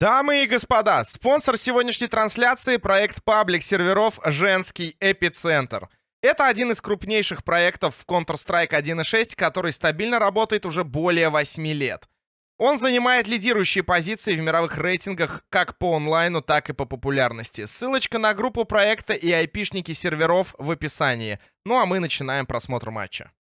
Дамы и господа, спонсор сегодняшней трансляции — проект паблик серверов «Женский эпицентр». Это один из крупнейших проектов в Counter-Strike 1.6, который стабильно работает уже более 8 лет. Он занимает лидирующие позиции в мировых рейтингах как по онлайну, так и по популярности. Ссылочка на группу проекта и айпишники серверов в описании. Ну а мы начинаем просмотр матча.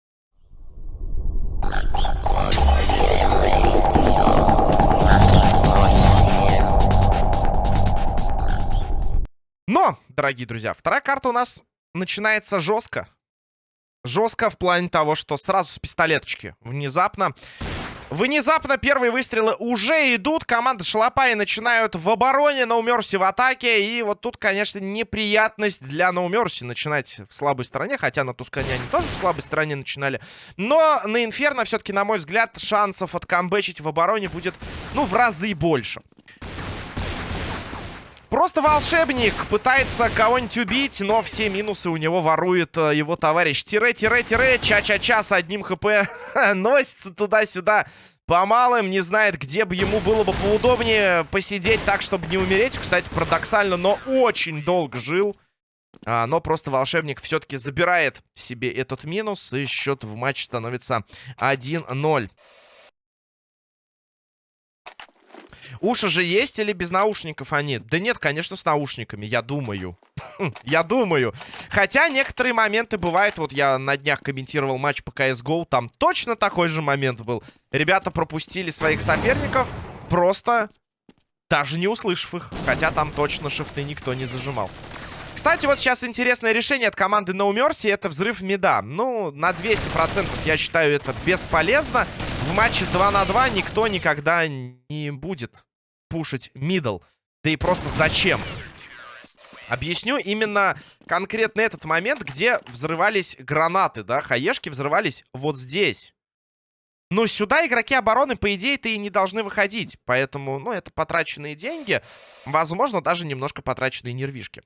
Но, дорогие друзья, вторая карта у нас начинается жестко. Жестко в плане того, что сразу с пистолеточки. Внезапно. Внезапно первые выстрелы уже идут. Команда Шалопаи начинают в обороне, Ноумерси в атаке. И вот тут, конечно, неприятность для Ноумерси начинать в слабой стороне. Хотя на Тускане они тоже в слабой стороне начинали. Но на Инферно все-таки, на мой взгляд, шансов откамбэчить в обороне будет, ну, в разы больше. Просто волшебник пытается кого-нибудь убить, но все минусы у него ворует э, его товарищ. Тире-тире-тире, ча-ча-ча с одним хп носится туда-сюда по малым, не знает, где бы ему было бы поудобнее посидеть так, чтобы не умереть. Кстати, парадоксально, но очень долго жил. А, но просто волшебник все-таки забирает себе этот минус, и счет в матче становится 1-0. Уши же есть или без наушников они? Да нет, конечно, с наушниками, я думаю. я думаю. Хотя некоторые моменты бывают. Вот я на днях комментировал матч по CSGO. Там точно такой же момент был. Ребята пропустили своих соперников, просто даже не услышав их. Хотя там точно шифты никто не зажимал. Кстати, вот сейчас интересное решение от команды No Mercy. Это взрыв меда. Ну, на 200% я считаю это бесполезно. В матче 2 на 2 никто никогда не будет пушить мидл. Да и просто зачем? Объясню именно конкретно этот момент, где взрывались гранаты, да? Хаешки взрывались вот здесь. Но сюда игроки обороны, по идее-то и не должны выходить. Поэтому, ну, это потраченные деньги. Возможно, даже немножко потраченные нервишки.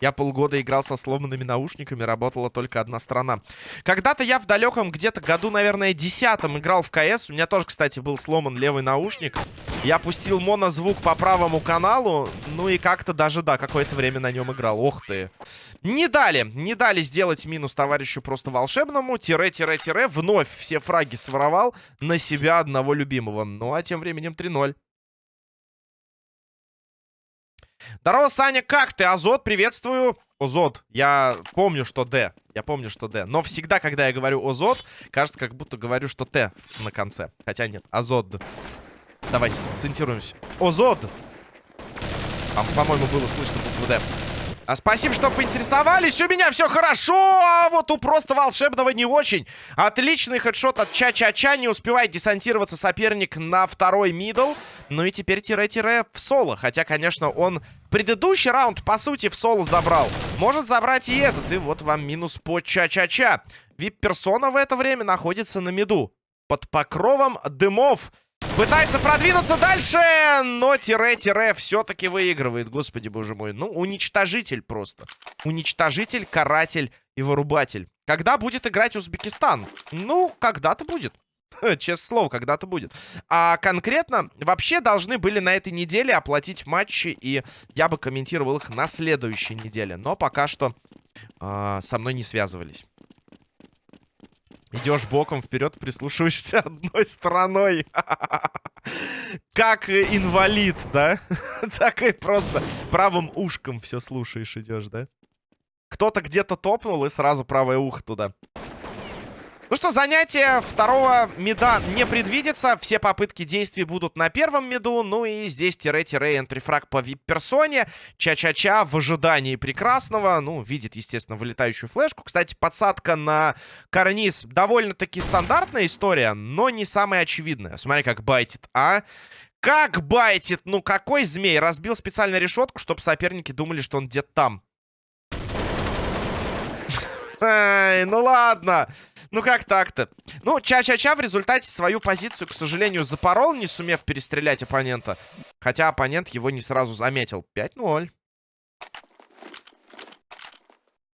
Я полгода играл со сломанными наушниками, работала только одна сторона. Когда-то я в далеком где-то году, наверное, десятом играл в КС. У меня тоже, кстати, был сломан левый наушник. Я пустил монозвук по правому каналу. Ну и как-то даже, да, какое-то время на нем играл. Ох ты. Не дали, не дали сделать минус товарищу просто волшебному. Тире-тире-тире. Вновь все фраги своровал на себя одного любимого. Ну а тем временем 3-0. Здорово, Саня, как ты? Азот, приветствую. Озот, я помню, что Д. Я помню, что Д. Но всегда, когда я говорю Озот, кажется, как будто говорю, что Т на конце. Хотя нет, Азот. Давайте сакцентируемся. Озот. По-моему, было слышно букву Д. А спасибо, что поинтересовались. У меня все хорошо, а вот у просто волшебного не очень. Отличный хедшот от Ча-Ча-Ча. Не успевает десантироваться соперник на второй мидл. Ну и теперь тире-тире в соло. Хотя, конечно, он предыдущий раунд, по сути, в соло забрал. Может забрать и этот. И вот вам минус по Ча-Ча-Ча. Вип-персона в это время находится на миду. Под покровом дымов. Пытается продвинуться дальше, но тире-тире все-таки выигрывает. Господи, боже мой. Ну, уничтожитель просто. Уничтожитель, каратель и вырубатель. Когда будет играть Узбекистан? Ну, когда-то будет. Честное слово, когда-то будет. А конкретно вообще должны были на этой неделе оплатить матчи, и я бы комментировал их на следующей неделе. Но пока что э, со мной не связывались. Идешь боком вперед, прислушиваешься одной стороной. Как инвалид, да? Так и просто правым ушком все слушаешь, идешь, да? Кто-то где-то топнул и сразу правое ухо туда. Ну что, занятие второго меда не предвидится. Все попытки действий будут на первом меду. Ну и здесь тире-тире энтрифраг по вип-персоне. Ча-ча-ча в ожидании прекрасного. Ну, видит, естественно, вылетающую флешку. Кстати, подсадка на карниз довольно-таки стандартная история, но не самая очевидная. Смотри, как байтит, а? Как байтит? Ну, какой змей? Разбил специально решетку, чтобы соперники думали, что он где-то там. Эй, ну ладно. Ну как так-то? Ну, Ча-Ча-Ча в результате свою позицию, к сожалению, запорол, не сумев перестрелять оппонента. Хотя оппонент его не сразу заметил. 5-0.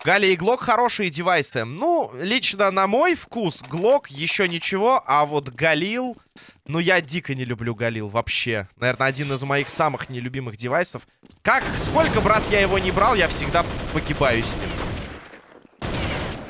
Гали и Глок хорошие девайсы. Ну, лично на мой вкус, Глок еще ничего, а вот Галил... Ну, я дико не люблю Галил вообще. Наверное, один из моих самых нелюбимых девайсов. Как, сколько раз я его не брал, я всегда погибаю с ним.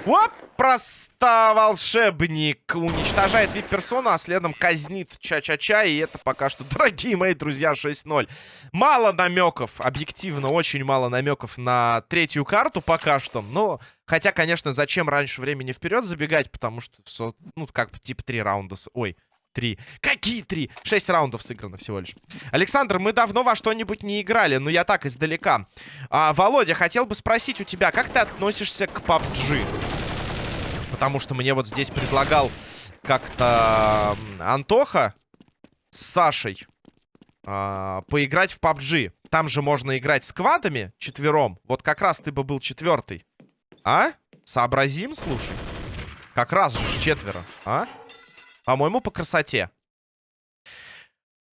Оп! Просто волшебник уничтожает вип-персону, а следом казнит Ча-Ча-Ча. И это пока что, дорогие мои друзья, 6-0. Мало намеков, объективно, очень мало намеков на третью карту пока что. Но, хотя, конечно, зачем раньше времени вперед забегать, потому что, ну, как бы, типа, три раунда... Ой, три. Какие три? Шесть раундов сыграно всего лишь. Александр, мы давно во что-нибудь не играли, но я так, издалека. А, Володя, хотел бы спросить у тебя, как ты относишься к PUBG? Потому что мне вот здесь предлагал как-то Антоха с Сашей э, поиграть в PUBG. Там же можно играть с квадами четвером. Вот как раз ты бы был четвертый. А? Сообразим, слушай. Как раз же четверо, а? По-моему, по красоте.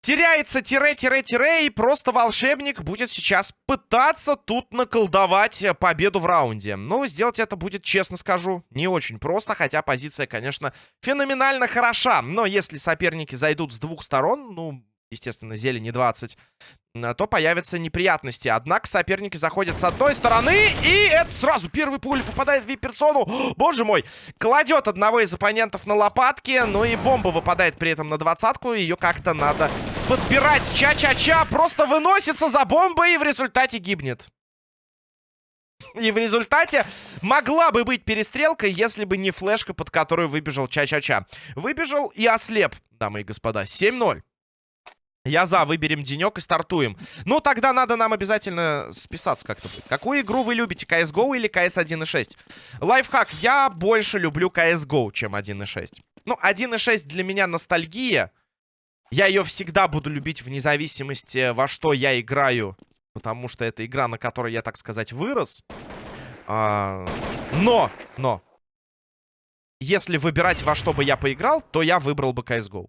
Теряется тире-тире-тире, и просто волшебник будет сейчас пытаться тут наколдовать победу в раунде. Но сделать это будет, честно скажу, не очень просто, хотя позиция, конечно, феноменально хороша. Но если соперники зайдут с двух сторон, ну, естественно, зелени 20, то появятся неприятности. Однако соперники заходят с одной стороны, и это сразу первый пуль попадает в вип-персону. Боже мой! Кладет одного из оппонентов на лопатки, ну и бомба выпадает при этом на двадцатку. Ее как-то надо подбирать. Ча-ча-ча просто выносится за бомбой и в результате гибнет. И в результате могла бы быть перестрелка, если бы не флешка, под которую выбежал Ча-Ча-Ча. Выбежал и ослеп, дамы и господа. 7-0. Я за, выберем денек и стартуем. Ну, тогда надо нам обязательно списаться как-то. Какую игру вы любите, CSGO или CS 1.6? Лайфхак, я больше люблю CSGO, чем 1.6. Ну, 1.6 для меня ностальгия. Я ее всегда буду любить вне зависимости, во что я играю. Потому что это игра, на которой я, так сказать, вырос. А, но, но. Если выбирать, во что бы я поиграл, то я выбрал бы CSGO.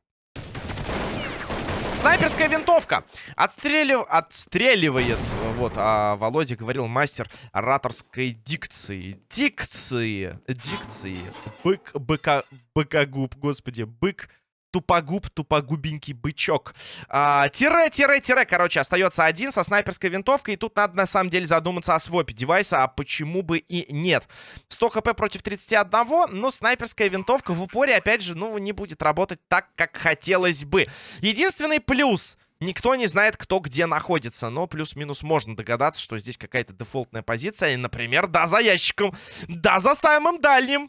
Снайперская винтовка. Отстрелив... Отстреливает. Вот, а Володя говорил мастер ораторской дикции. Дикции. Дикции. Бык, быка, быкогуб, господи, бык тупогуб, тупогубенький бычок. А, тире, тире, тире, короче, остается один со снайперской винтовкой. И тут надо, на самом деле, задуматься о свопе девайса, а почему бы и нет. 100 хп против 31, но снайперская винтовка в упоре, опять же, ну, не будет работать так, как хотелось бы. Единственный плюс... Никто не знает, кто где находится. Но плюс-минус можно догадаться, что здесь какая-то дефолтная позиция. И, например, да, за ящиком. Да, за самым дальним.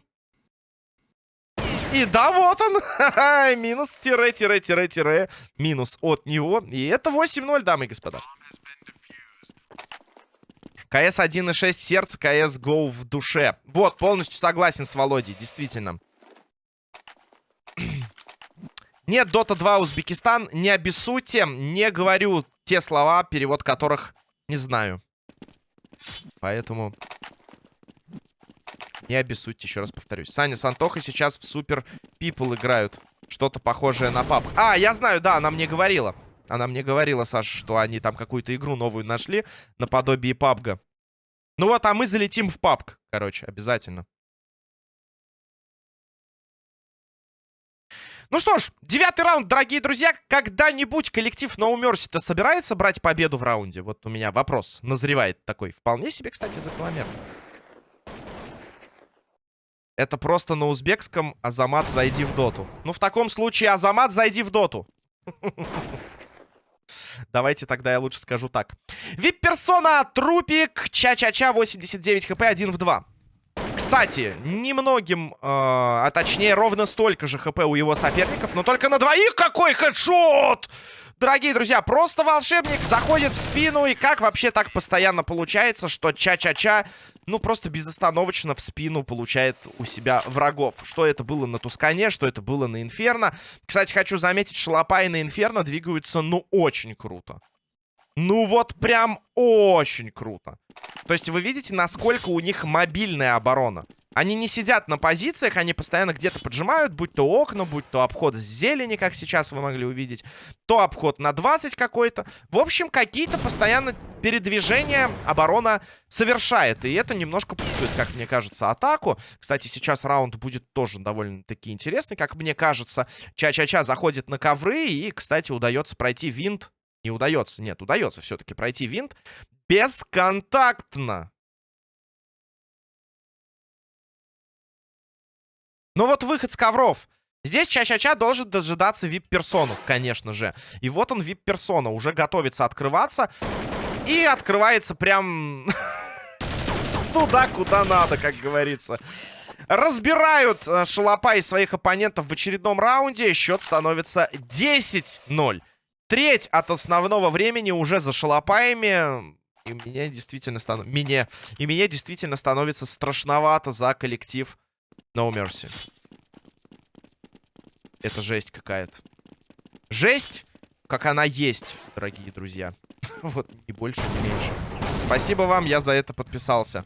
И да, вот он. Минус, тире, тире, тире, тире. Минус от него. И это 8-0, дамы и господа. КС 1.6 в сердце, КС Go в душе. Вот, полностью согласен с Володей, действительно. Нет, Dota 2 Узбекистан, не обессудьте. Не говорю те слова, перевод которых не знаю. Поэтому не обессудьте, еще раз повторюсь. Саня с Антохой сейчас в Супер Пипл играют. Что-то похожее на пап. А, я знаю, да, она мне говорила. Она мне говорила, Саша, что они там какую-то игру новую нашли наподобие пабга. Ну вот, а мы залетим в пабг, короче, обязательно. Ну что ж, девятый раунд, дорогие друзья. Когда-нибудь коллектив No Mercy-то собирается брать победу в раунде? Вот у меня вопрос назревает такой. Вполне себе, кстати, закономерно. Это просто на узбекском Азамат, зайди в доту. Ну, в таком случае, Азамат, зайди в доту. Давайте тогда я лучше скажу так. Вип-персона, трупик, ча-ча-ча, 89 хп, 1 в 2. Кстати, немногим, э, а точнее ровно столько же хп у его соперников, но только на двоих какой хедшот! Дорогие друзья, просто волшебник заходит в спину, и как вообще так постоянно получается, что ча-ча-ча ну, просто безостановочно в спину получает у себя врагов. Что это было на Тускане, что это было на Инферно. Кстати, хочу заметить, Шалопа и на Инферно двигаются, ну, очень круто. Ну, вот прям очень круто. То есть вы видите, насколько у них мобильная оборона. Они не сидят на позициях, они постоянно где-то поджимают, будь то окна, будь то обход с зелени, как сейчас вы могли увидеть, то обход на 20 какой-то. В общем, какие-то постоянно передвижения оборона совершает, и это немножко путает, как мне кажется, атаку. Кстати, сейчас раунд будет тоже довольно-таки интересный, как мне кажется. Ча-ча-ча заходит на ковры, и, кстати, удается пройти винт. Не удается, нет, удается все-таки пройти винт бесконтактно. Ну вот выход с ковров. Здесь Ча-Ча-Ча должен дожидаться вип-персону, конечно же. И вот он, вип-персона, уже готовится открываться. И открывается прям туда, куда надо, как говорится. Разбирают э, Шалопай своих оппонентов в очередном раунде. Счет становится 10-0. Треть от основного времени уже за Шалопаями. И мне действительно станов... мне... И мне действительно становится страшновато за коллектив No Mercy. Это жесть какая-то. Жесть, как она есть, дорогие друзья. вот, ни больше, ни меньше. Спасибо вам, я за это подписался.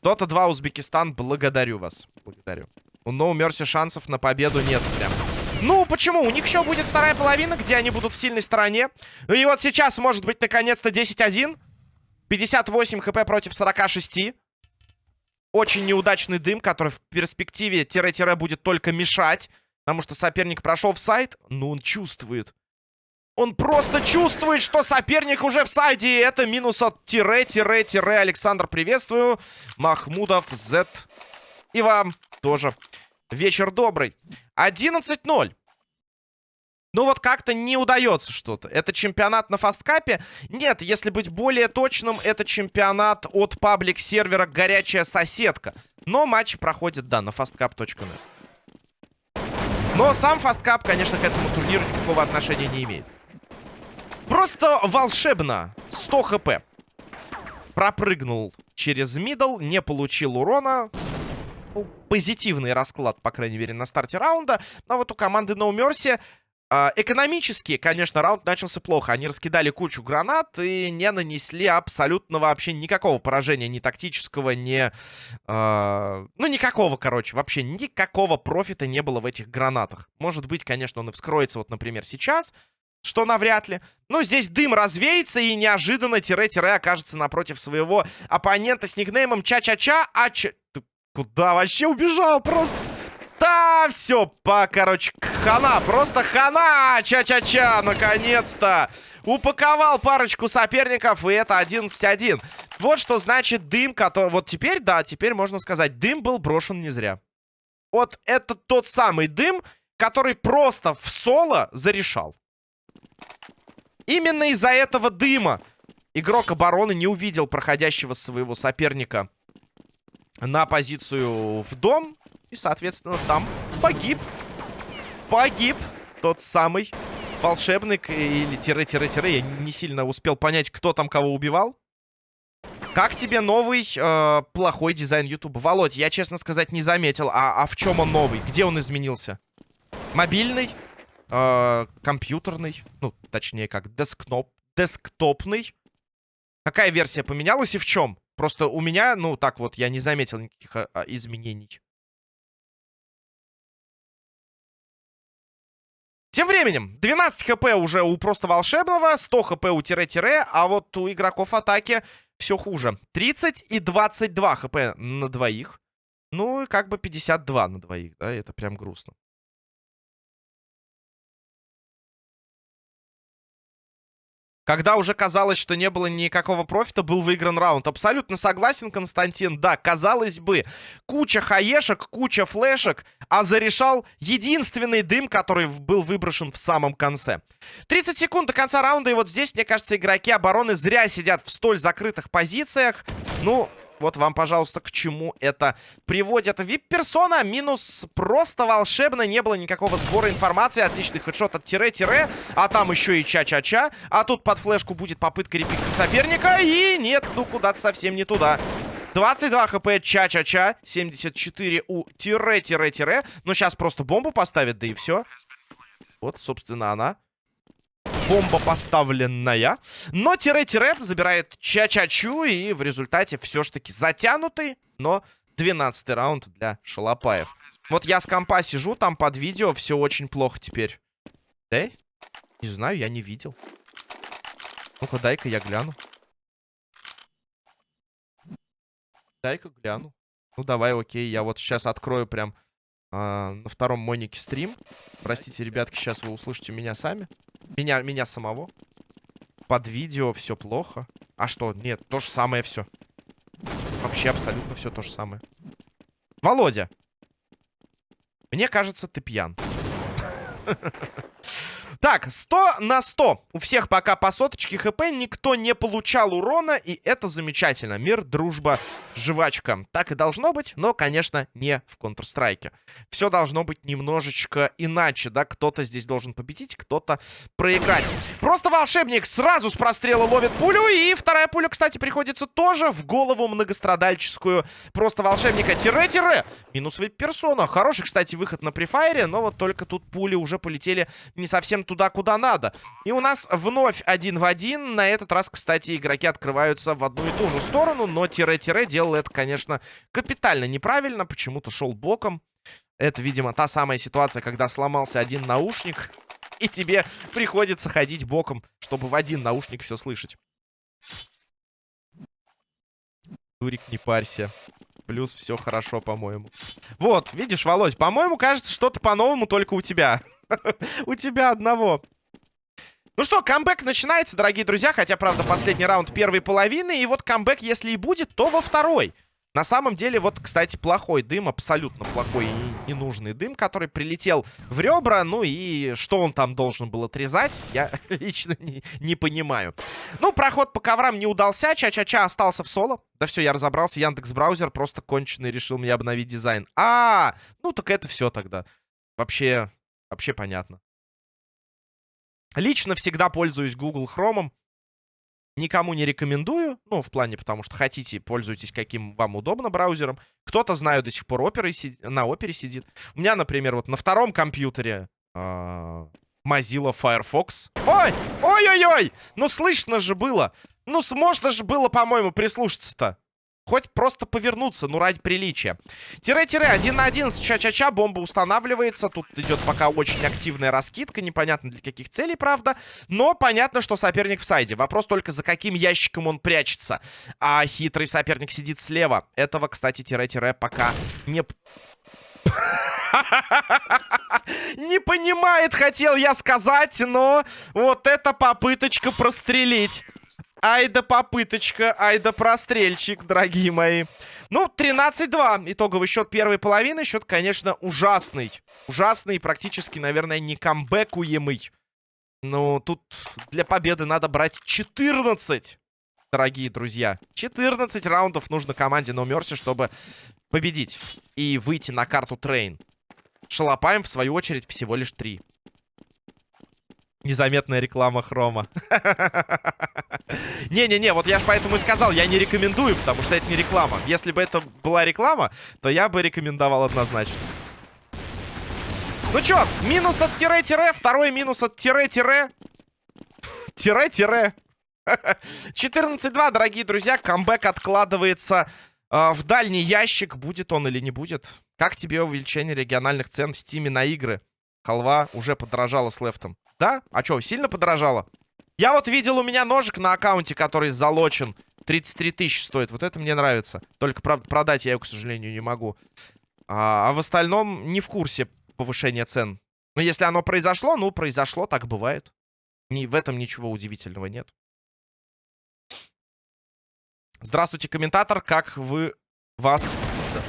Дота 2 Узбекистан, благодарю вас. Благодарю. У No Mercy шансов на победу нет прям. Ну, почему? У них еще будет вторая половина, где они будут в сильной стороне. И вот сейчас может быть наконец-то 10-1. 58 хп против 46. Очень неудачный дым, который в перспективе тире-тире будет только мешать. Потому что соперник прошел в сайт, но он чувствует. Он просто чувствует, что соперник уже в сайде. И это минус от тире-тире-тире. Александр, приветствую. Махмудов, Z. И вам тоже. Вечер добрый. 11-0. Ну вот как-то не удается что-то. Это чемпионат на фасткапе? Нет, если быть более точным, это чемпионат от паблик-сервера «Горячая соседка». Но матч проходит, да, на fastcap.net. Но сам фасткап, конечно, к этому турниру никакого отношения не имеет. Просто волшебно. 100 хп. Пропрыгнул через мидл, не получил урона. Позитивный расклад, по крайней мере, на старте раунда. Но вот у команды No Mercy экономически, конечно, раунд начался плохо. Они раскидали кучу гранат и не нанесли абсолютно вообще никакого поражения. Ни тактического, ни... Э, ну, никакого, короче. Вообще никакого профита не было в этих гранатах. Может быть, конечно, он и вскроется, вот, например, сейчас. Что навряд ли. Но здесь дым развеется и неожиданно тире-тире окажется напротив своего оппонента с никнеймом Ча-Ча-Ча. А. Ты куда вообще убежал? Просто... Да, все, по, короче, хана, просто хана, ча-ча-ча, наконец-то. Упаковал парочку соперников, и это 11-1. Вот что значит дым, который... Вот теперь, да, теперь можно сказать, дым был брошен не зря. Вот это тот самый дым, который просто в соло зарешал. Именно из-за этого дыма игрок обороны не увидел проходящего своего соперника на позицию в дом. И, соответственно, там погиб. Погиб тот самый волшебник или тире-тире-тире. Я не сильно успел понять, кто там кого убивал. Как тебе новый э, плохой дизайн YouTube? Володь, я, честно сказать, не заметил. А, а в чем он новый? Где он изменился? Мобильный? Э, компьютерный? Ну, точнее, как десктоп, десктопный? Какая версия поменялась и в чем? Просто у меня, ну, так вот, я не заметил никаких а, а, изменений. Тем временем, 12 хп уже у просто волшебного, 100 хп у тире-тире, а вот у игроков атаки все хуже. 30 и 22 хп на двоих. Ну, как бы 52 на двоих, да, это прям грустно. Когда уже казалось, что не было никакого профита, был выигран раунд. Абсолютно согласен, Константин. Да, казалось бы, куча хаешек, куча флешек, а зарешал единственный дым, который был выброшен в самом конце. 30 секунд до конца раунда, и вот здесь, мне кажется, игроки обороны зря сидят в столь закрытых позициях. Ну, вот вам, пожалуйста, к чему это приводит. Вип-персона минус просто волшебно. Не было никакого сбора информации. Отличный хедшот от тире-тире. А там еще и ча-ча-ча. А тут под флешку будет попытка репикнуть соперника. И нет, ну куда-то совсем не туда. 22 хп ча-ча-ча. 74 у тире-тире-тире. Но сейчас просто бомбу поставят, да и все. Вот, собственно, она бомба поставленная. Но тире-тире забирает Ча-Ча-Чу. И в результате все ж таки затянутый, но 12 раунд для Шалопаев. Вот я с компа сижу, там под видео все очень плохо теперь. Да? Не знаю, я не видел. Ну-ка, дай-ка я гляну. Дай-ка гляну. Ну, давай, окей. Я вот сейчас открою прям а, на втором монике стрим. Простите, ребятки, сейчас вы услышите меня сами. Меня, меня самого. Под видео все плохо. А что? Нет, то же самое все. Вообще абсолютно все то же самое. Володя. Мне кажется, ты пьян. Так, 100 на 100. У всех пока по соточке хп. Никто не получал урона. И это замечательно. Мир, дружба, жвачка. Так и должно быть. Но, конечно, не в Counter-Strike. Все должно быть немножечко иначе. Да, кто-то здесь должен победить, кто-то проиграть. Просто волшебник сразу с прострела ловит пулю. И вторая пуля, кстати, приходится тоже в голову многострадальческую. Просто волшебника тире-тире. Минус персона. Хороший, кстати, выход на префайре. Но вот только тут пули уже полетели не совсем туда, куда надо. И у нас вновь один в один. На этот раз, кстати, игроки открываются в одну и ту же сторону. Но тире-тире делал это, конечно, капитально неправильно. Почему-то шел боком. Это, видимо, та самая ситуация, когда сломался один наушник. И тебе приходится ходить боком, чтобы в один наушник все слышать. Дурик, не парься. Плюс все хорошо, по-моему. Вот, видишь, Володь, по-моему, кажется, что-то по-новому только у тебя. У тебя одного. Ну что, камбэк начинается, дорогие друзья. Хотя, правда, последний раунд первой половины. И вот камбэк, если и будет, то во второй. На самом деле, вот, кстати, плохой дым, абсолютно плохой и ненужный дым, который прилетел в ребра. Ну и что он там должен был отрезать, я лично не, не понимаю. Ну, проход по коврам не удался, Ча-Ча-Ча остался в соло. Да все, я разобрался, Яндекс Браузер просто конченый решил мне обновить дизайн. А, ну так это все тогда. Вообще, Вообще понятно. Лично всегда пользуюсь Google Chrome. Никому не рекомендую. Ну, в плане, потому что хотите, пользуйтесь каким вам удобно браузером. Кто-то, знаю, до сих пор сид... на опере сидит. У меня, например, вот на втором компьютере э Mozilla Firefox. Ой! Ой-ой-ой! Ну, слышно же было. Ну, можно же было, по-моему, прислушаться-то. Хоть просто повернуться, ну, ради приличия. Тире-тире, один на один Ча-Ча-Ча. Бомба устанавливается. Тут идет пока очень активная раскидка. Непонятно для каких целей, правда. Но понятно, что соперник в сайде. Вопрос только, за каким ящиком он прячется. А хитрый соперник сидит слева. Этого, кстати, тире-тире пока не... Не понимает, хотел я сказать, но вот эта попыточка прострелить. Ай да попыточка, ай да прострельчик, дорогие мои. Ну, 13-2. Итоговый счет первой половины. Счет, конечно, ужасный. Ужасный практически, наверное, не камбэкуемый. Ну, тут для победы надо брать 14, дорогие друзья. 14 раундов нужно команде No Mercy, чтобы победить и выйти на карту Трейн. Шалопаем, в свою очередь, всего лишь 3. Незаметная реклама хрома. Не-не-не, вот я же поэтому и сказал, я не рекомендую, потому что это не реклама. Если бы это была реклама, то я бы рекомендовал однозначно. Ну чё, минус от тире-тире, второй минус от тире-тире. Тире-тире. 14-2, дорогие друзья, камбэк откладывается э, в дальний ящик. Будет он или не будет? Как тебе увеличение региональных цен в стиме на игры? Халва уже подорожала с лефтом. Да? А что, сильно подорожало? Я вот видел у меня ножик на аккаунте, который залочен. 33 тысячи стоит. Вот это мне нравится. Только, правда, продать я его, к сожалению, не могу. А, а в остальном не в курсе повышения цен. Но если оно произошло, ну, произошло, так бывает. Ни, в этом ничего удивительного нет. Здравствуйте, комментатор. Как вы вас...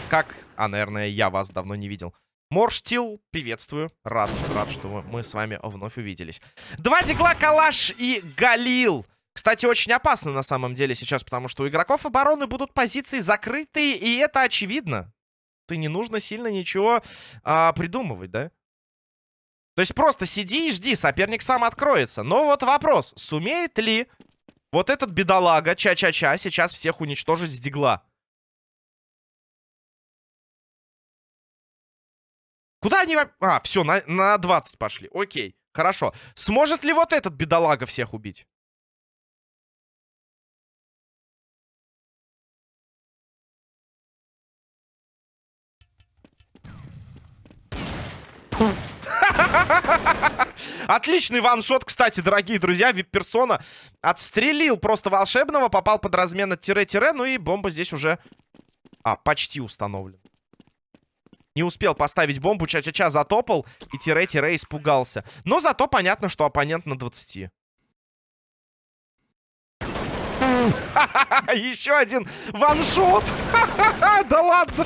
Как... А, наверное, я вас давно не видел. Морштил, приветствую. Рад, рад, что мы с вами вновь увиделись. Два дигла, Калаш и Галил. Кстати, очень опасно на самом деле сейчас, потому что у игроков обороны будут позиции закрытые, и это очевидно. Ты не нужно сильно ничего а, придумывать, да? То есть просто сиди и жди, соперник сам откроется. Но вот вопрос, сумеет ли вот этот бедолага, ча-ча-ча, сейчас всех уничтожить с дигла? Куда они... А, все, на, на 20 пошли. Окей, хорошо. Сможет ли вот этот бедолага всех убить? Отличный ваншот, кстати, дорогие друзья. Вип-персона отстрелил просто волшебного, попал под размен от тире-тире, ну и бомба здесь уже... А, почти установлена. Не успел поставить бомбу, ча-ча-ча затопал, и тире-тире испугался. Но зато понятно, что оппонент на 20. Еще один ваншот. Да ладно.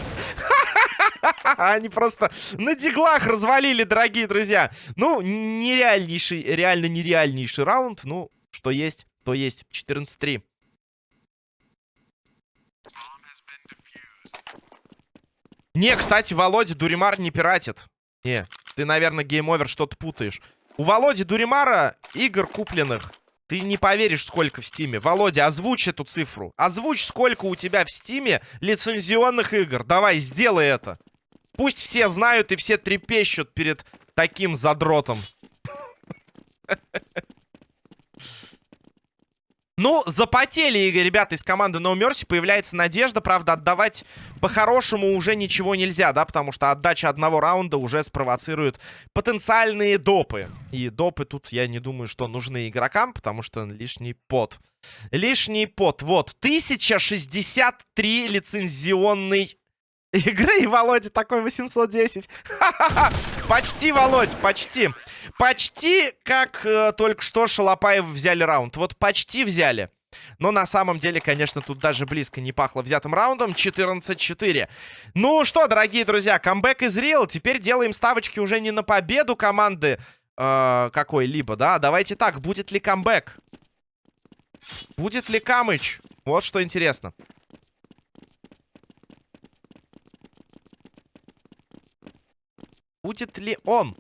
Они просто на диглах развалили, дорогие друзья. Ну, нереальнейший, реально нереальнейший раунд. Ну, что есть, то есть. 14-3. Не, кстати, Володя Дуримар не пиратит. Не, ты, наверное, гейм-овер что-то путаешь. У Володи Дуримара игр купленных ты не поверишь, сколько в Стиме. Володя, озвучь эту цифру. Озвучь, сколько у тебя в Стиме лицензионных игр. Давай, сделай это. Пусть все знают и все трепещут перед таким задротом. Ну, запотели, ребята из команды No Mercy. Появляется надежда. Правда, отдавать по-хорошему уже ничего нельзя, да? Потому что отдача одного раунда уже спровоцирует потенциальные допы. И допы тут, я не думаю, что нужны игрокам, потому что лишний пот. Лишний пот. Вот, 1063 лицензионный игры. И Володя такой 810. Почти, Володь, почти. Почти как э, только что Шалопаев взяли раунд. Вот почти взяли. Но на самом деле, конечно, тут даже близко не пахло взятым раундом. 14-4. Ну что, дорогие друзья, камбэк из Real. Теперь делаем ставочки уже не на победу команды э, какой-либо, да? Давайте так, будет ли камбэк? Будет ли Камыч? Вот что интересно. Будет ли он?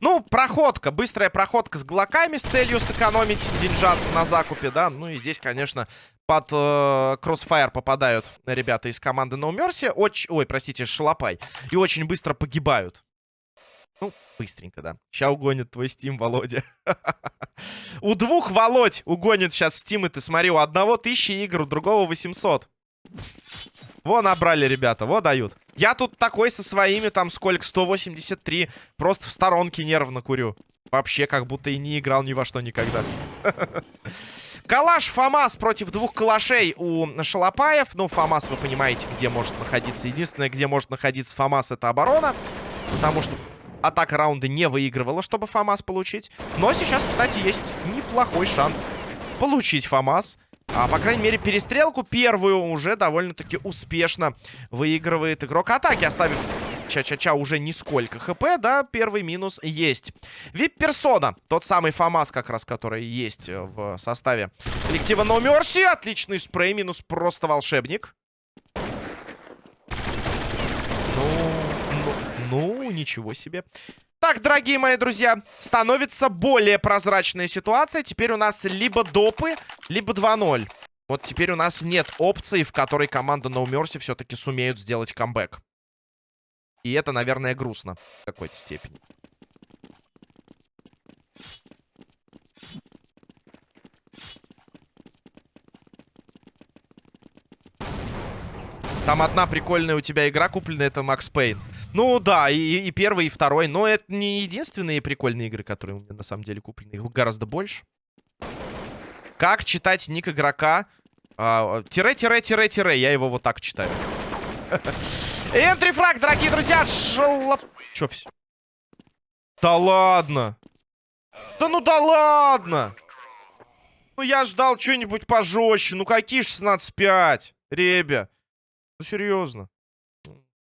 Ну, проходка, быстрая проходка с глоками с целью сэкономить деньжат на закупе, да. Ну и здесь, конечно, под э, кроссфайр попадают ребята из команды No Mercy. Оч... Ой, простите, Шалопай. И очень быстро погибают. Ну, быстренько, да. Сейчас угонит твой Steam, Володя. У двух Володь угонит сейчас и ты смотри, у одного тысячи игр, у другого 800. Во, набрали, ребята, во, дают. Я тут такой со своими, там, сколько, 183. Просто в сторонке нервно курю. Вообще, как будто и не играл ни во что никогда. Калаш Фамас против двух калашей у Шалопаев. Ну, Фамас, вы понимаете, где может находиться. Единственное, где может находиться Фамас, это оборона. Потому что атака раунда не выигрывала, чтобы Фамас получить. Но сейчас, кстати, есть неплохой шанс получить Фамас. А, по крайней мере, перестрелку первую уже довольно-таки успешно выигрывает игрок атаки, оставив Ча-ча-ча уже нисколько хп, да, первый минус есть. Вип-персона, тот самый ФАМАС как раз, который есть в составе коллектива No Mercy. Отличный спрей, минус просто волшебник. Ну, ну, ну, ничего себе. Так, дорогие мои друзья, становится более прозрачная ситуация. Теперь у нас либо допы, либо 2-0. Вот теперь у нас нет опции, в которой команда No Mercy все-таки сумеют сделать камбэк. И это, наверное, грустно в какой-то степени. Там одна прикольная у тебя игра купленная, это Макс Пейн. Ну да, и, и первый, и второй. Но это не единственные прикольные игры, которые у меня на самом деле куплены. Их гораздо больше. Как читать ник игрока? Тире-тире-тире-тире. Я его вот так читаю. Энтрифраг, дорогие друзья. Шалоп... Чё все? Да ладно. Да ну да ладно. Ну я ждал что-нибудь пожестче. Ну какие 16-5? Ребя. Ну серьезно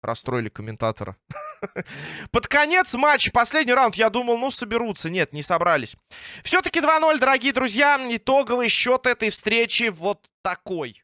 расстроили комментатора. Под конец матча, последний раунд, я думал, ну, соберутся. Нет, не собрались. Все-таки 2-0, дорогие друзья. Итоговый счет этой встречи вот такой.